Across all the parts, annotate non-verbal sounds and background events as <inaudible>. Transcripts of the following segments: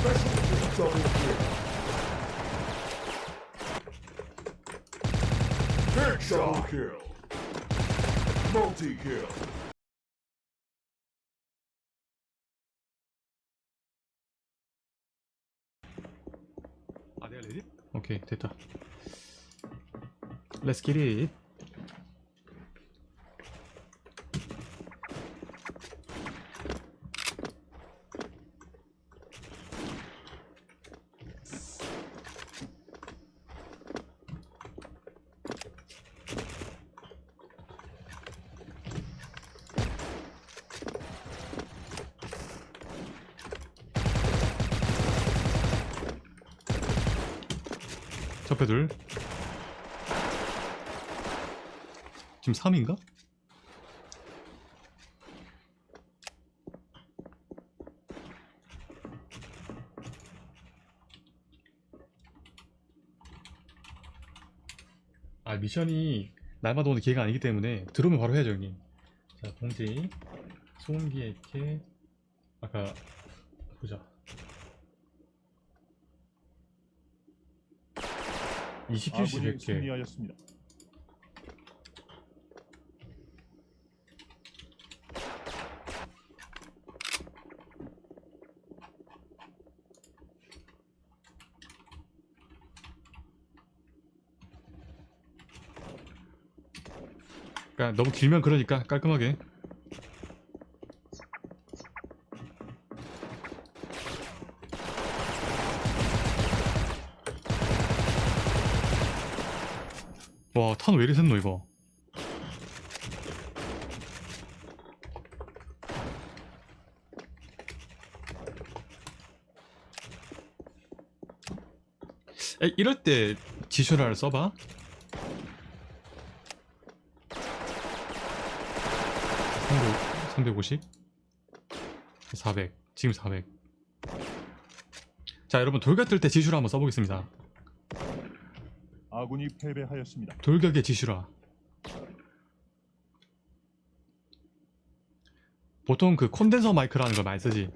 Special double kill. Headshot kill. Multi kill. 아 내가 레디? 접해 둘 지금 3인가? 아 미션이 날마다 오는 기회가 아니기 때문에 들어오면 바로 해야죠 형님. 자 공지. 소음기에 이렇게 아까 보자 20킬씩 아군이 100개 승리하였습니다. 그러니까 너무 길면 그러니까 깔끔하게 와탄 왜 이리 샜노 이거 에, 이럴 때 지슈라를 써봐. 350 400 지금 400자 여러분 돌격 뜰 때 지슈라 한번 써보겠습니다. 아군이 패배하였습니다. 돌격의 지슈라. 보통 그 콘덴서 마이크라는 걸 많이 쓰지.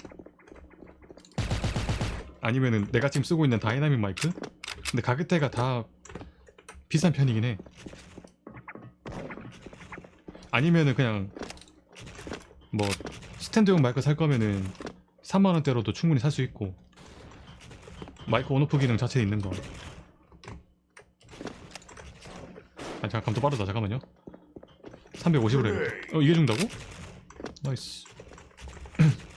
아니면은 내가 지금 쓰고 있는 다이나믹 마이크 근데 가격대가 다 비싼 편이긴 해. 아니면은 그냥 뭐 스탠드용 마이크 살 거면은 3만원대로도 충분히 살 수 있고 마이크 on/off 기능 자체에 있는 거. 아 잠깐 감도 빠르다. 잠깐만요. 350으로 해야겠다. 어 이게 준다고? nice <clears throat>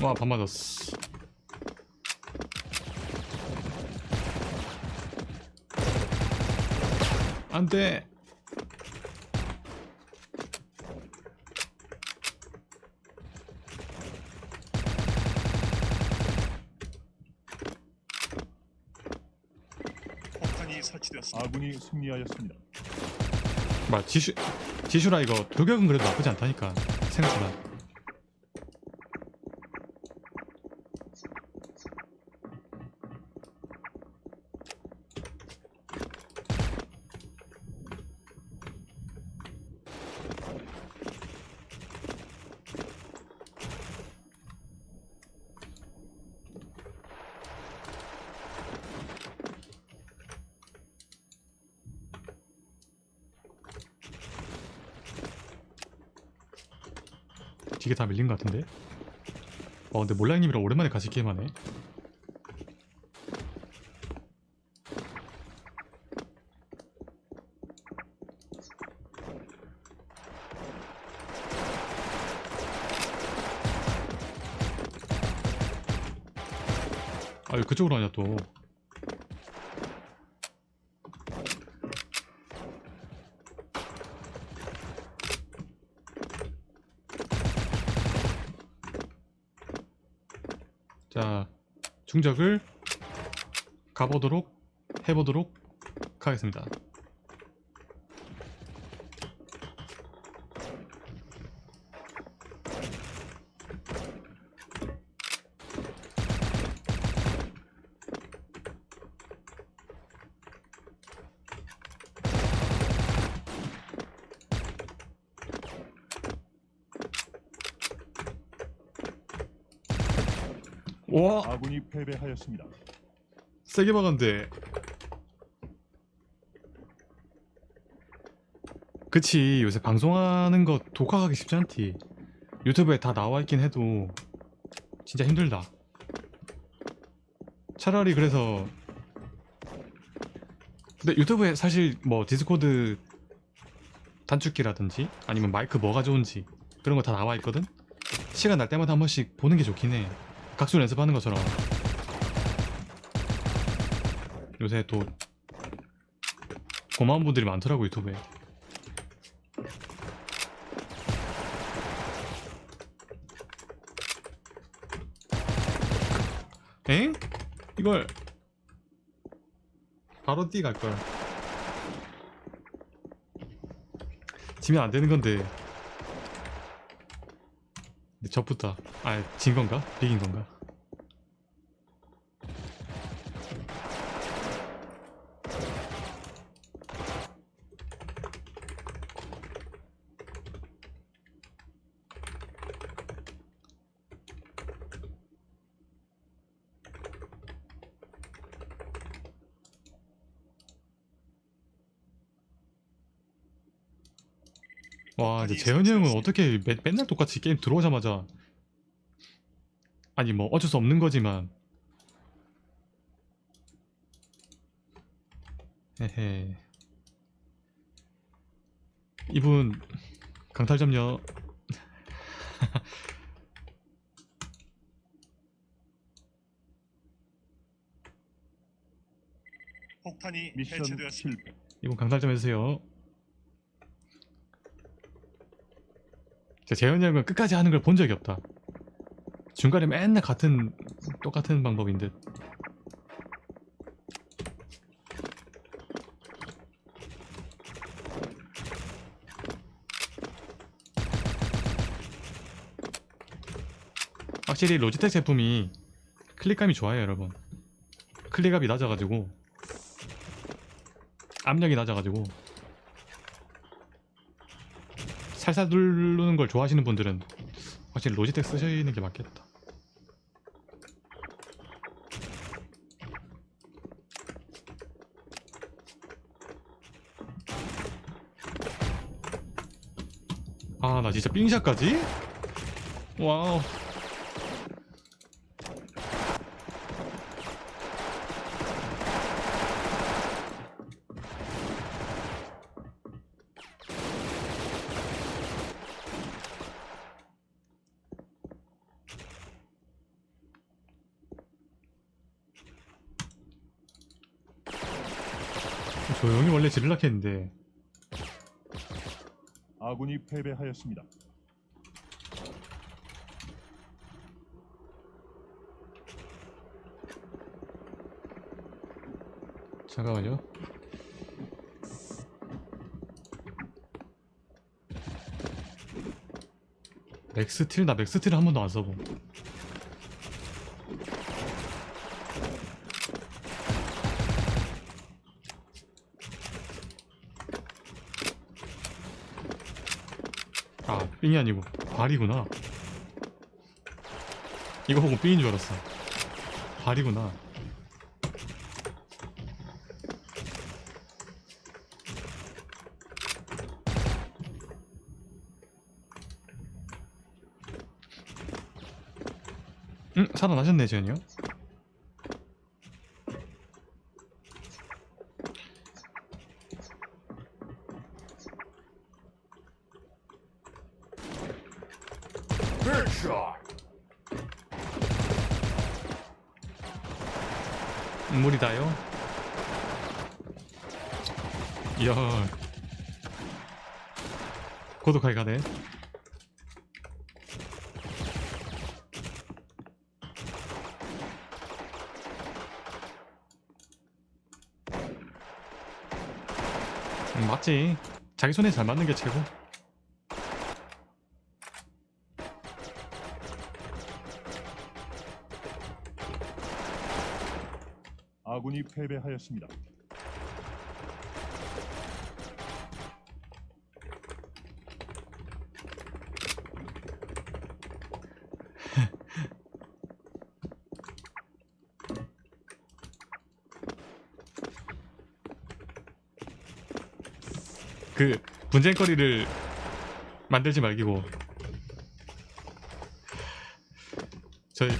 와, 반 맞았어. 안 돼. 폭탄이 설치되었습니다. 아군이 승리하였습니다. 막 지슈 지슈라 이거 돌격은 그래도 나쁘지 않다니까 생각보다. 기계 다 밀린 것 같은데? 어 근데 몰라이님이랑 오랜만에 같이 게임하네 아유 그쪽으로 하냐 또 자, 충적을 가보도록 해보도록 하겠습니다. 와. 아군이 패배하였습니다. 세게 박았는데. 그치 요새 방송하는 거 독학하기 쉽지 않지 유튜브에 다 나와 있긴 해도 진짜 힘들다. 차라리 그래서 근데 유튜브에 사실 뭐 디스코드 단축키라든지 아니면 마이크 뭐가 좋은지 그런 거 다 나와 있거든? 시간 날 때마다 한 번씩 보는 게 좋긴 해 각수 연습하는 것처럼. 요새 또 고마운 분들이 많더라고 유튜브에. 엥? 이걸 바로 뛰 갈걸. 지면 안 되는 건데 근데 접붙다 아진 건가? 비긴 건가? 와 이제 재현이 형은 어떻게 매, 맨날 똑같이 게임 들어오자마자 아니 뭐 어쩔 수 없는 거지만. 헤헤. 이분 강탈점요 폭탄이 미션 해체되었습니다. 이분 강탈 좀 해주세요 재현이 형은 끝까지 하는 걸 본 적이 없다. 중간에 맨날 같은 똑같은 방법인 듯 확실히 로지텍 제품이 클릭감이 좋아요 여러분. 클릭압이 낮아가지고 압력이 낮아가지고 살살 누르는 걸 좋아하시는 분들은 확실히 로지텍 쓰시는 게 맞겠다 아 나 진짜 삥샷까지? wow 지르려고 했는데 아군이 패배하였습니다. 잠깐만요 맥스틸? 나 맥스틸 한 번도 안 써봄 아 삥이 아니고 발이구나 이거 보고 삥인 줄 알았어 발이구나 응? 살아나셨네 재현이요? 물이다요? 이야. 고독하게 가네. 음, 맞지. 자기 손에 잘 맞는 게 최고 아군이 패배하였습니다. 그 분쟁거리를 만들지 말기고 저희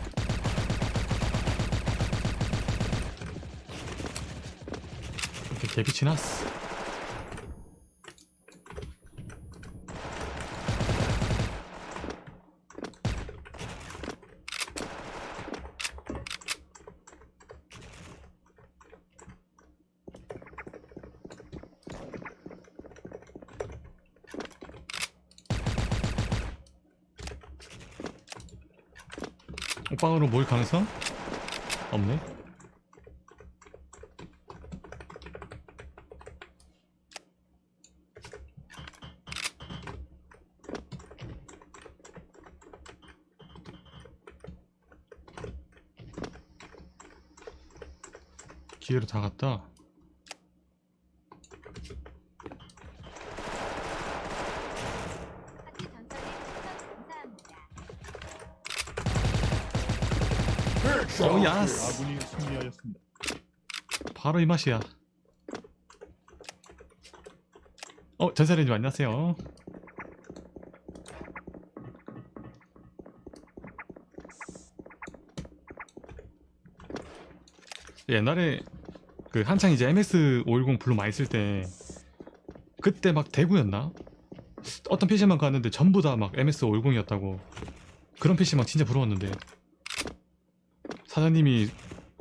이렇게 개빛이 났어 오빵으로 모일 가능성? 없네 기회로 다 갔다 오. yes 아군이 승리하였습니다. 바로 이 맛이야. 어, 전사님 안녕하세요. 옛날에 그 한창 이제 MS510 블루 많이 쓸 때 그때 막 대구였나? 어떤 PC만 갔는데 전부 다 막 MS510이었다고 그런 PC만 진짜 부러웠는데 사장님이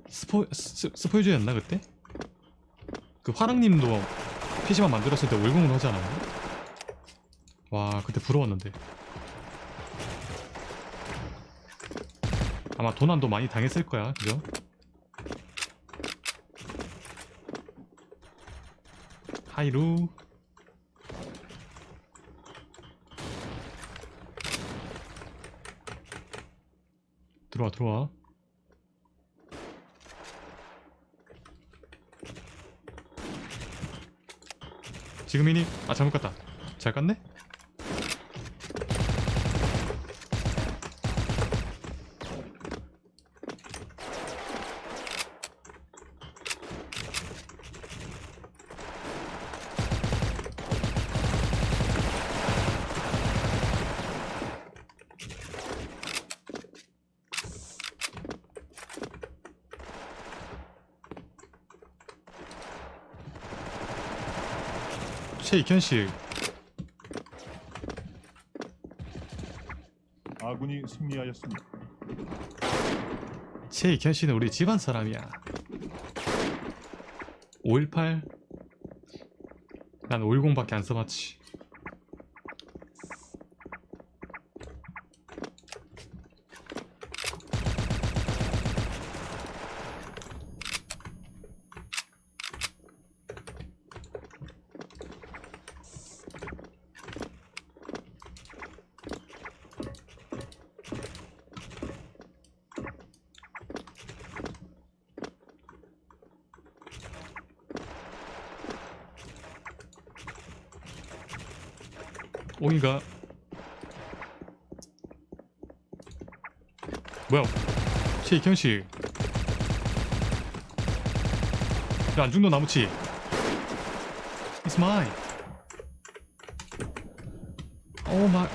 스포 스, 스포유저였나 그때? 그 화랑님도 PC만 만들었을 때 월공으로 하지 않았나? 와 그때 부러웠는데 아마 도난도 많이 당했을 거야 그죠? 하이루 들어와 들어와 지금이니? 아 잘못 갔다 잘 갔네? 최익현씨 아군이 승리하였습니다. 최익현 씨는 우리 집안 사람이야. 518? 난 510밖에 안 써봤지. 옹이가 뭐야? 최익현 씨. 야, 안중도 나무치. It's mine. 오 마이.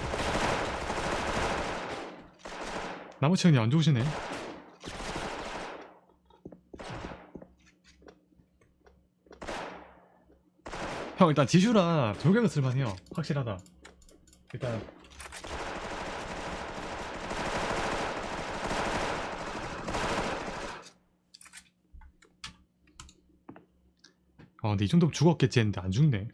나무치 형님 안 좋으시네. 형 일단 지슈라 돌격은 쓸만해요. 확실하다. 일단. 아 근데 이 정도면 죽었겠지 했는데 안 죽네.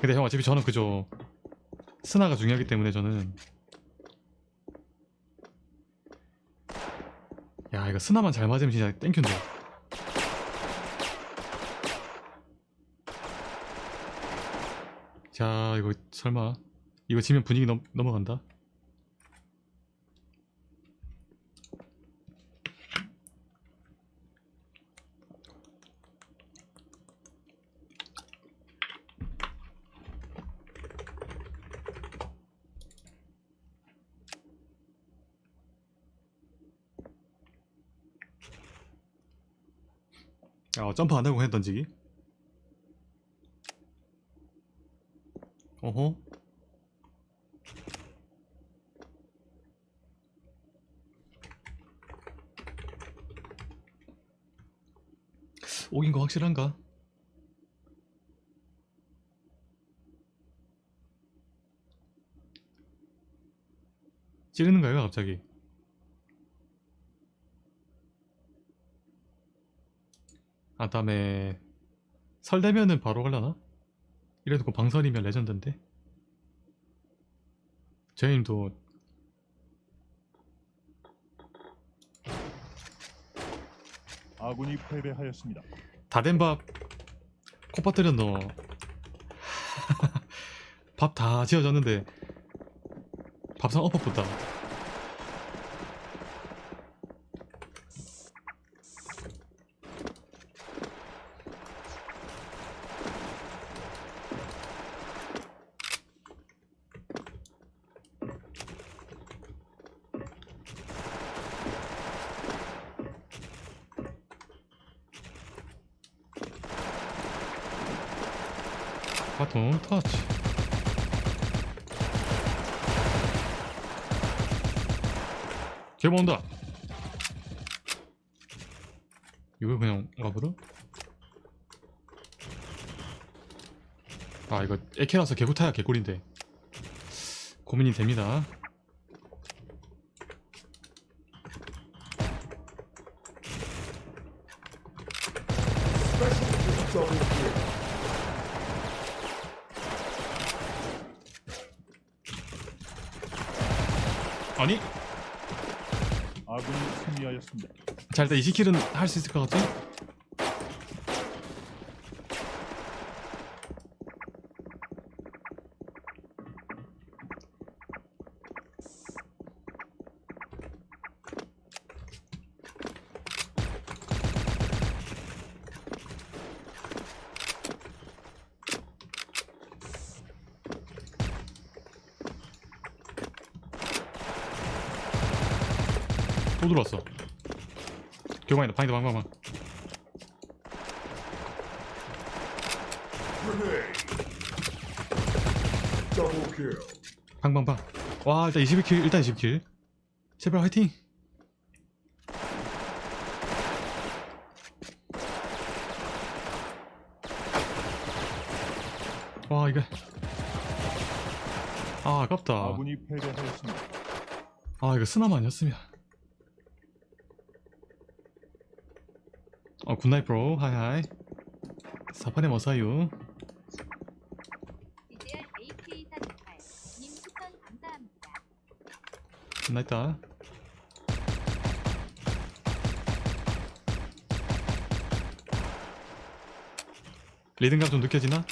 근데 형 어차피 저는 그저 스나가 중요하기 때문에 저는. 야 이거 스나만 잘 맞으면 진짜 땡큐인데 자 이거 설마. 이거 지면 분위기 넘, 넘어간다. 아 점프 안 하고 해 던지기 어허 오긴 거 확실한가? 찌르는 거예요 갑자기 아 다음에 설 되면은 바로 갈라나? 이래도 그 방설이면 레전드인데? 저희님도 아군이 패배하였습니다. 다된밥 콧밥 들였노 <laughs> 밥다 지어졌는데 밥상 엎어붙다 바통 터치 개봉 온다. 이거 그냥 와버려? 아 이거 에케라서 개구타야 개꿀인데. 고민이 됩니다 Special double kill. 아니 아군이 승리하였습니다. 자 일단 20킬은 할 수 있을 것 같지? 또 들어왔어 교방이다 방이다 방 방방. Double kill. 방방방 와 일단 21킬 일단 20킬 제발 화이팅 와 이거 아 아깝다. 아 이거 스나만 아니었으면 어 굿나잇 브로. 하이하이. 사파네 머사유. DJR AK48 님 추천 감사합니다. 굿나잇다. 리듬감 좀 느껴지나?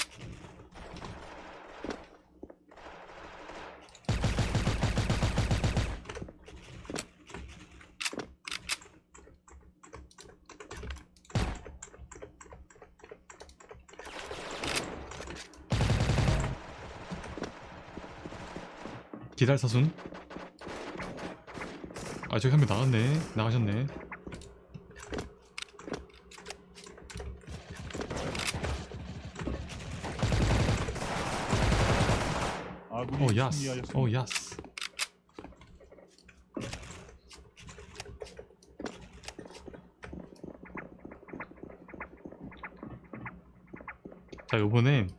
기다려 사순? 아 저기 한 명 나갔네. 나가셨네. 아군이 오 야스. 오 야스. 자 요번엔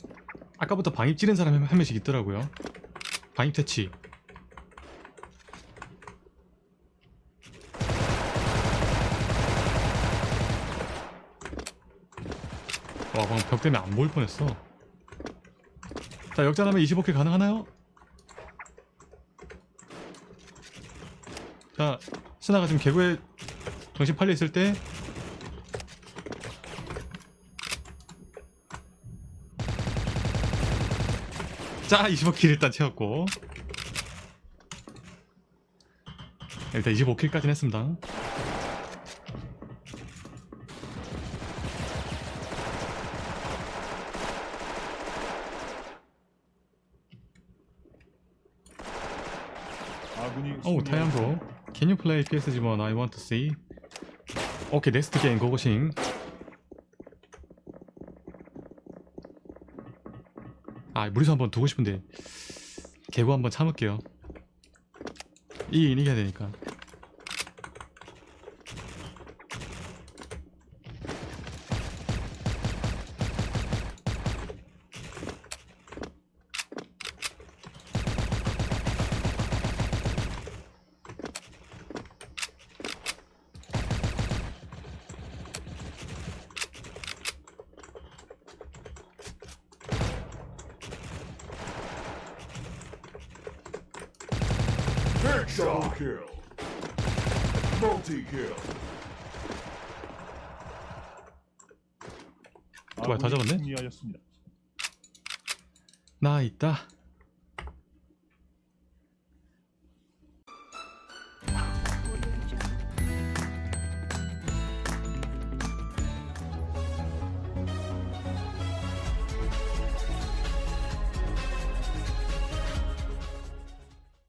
아까부터 방입 찌른 사람이 한 명씩 있더라고요. 방입 퇴치 와 방금 벽 때문에 안 보일 뻔했어. 자 역전하면 25킬 가능하나요? 자 스나가 지금 개구에 정신 팔려 있을 때. 자 25킬 일단 채웠고. 일단 25킬까지는 했습니다 오 승리하였습니다. 타이암도. Can you play PSG1 I want to see. 오케이 next game 고고싱 아 무리수 한번 두고 싶은데. 개구 한번 참을게요. 이긴 이겨야 되니까 Headshot kill. Multi kill. 뭐야, 다 잡았네? 승리하였습니다. 나 있다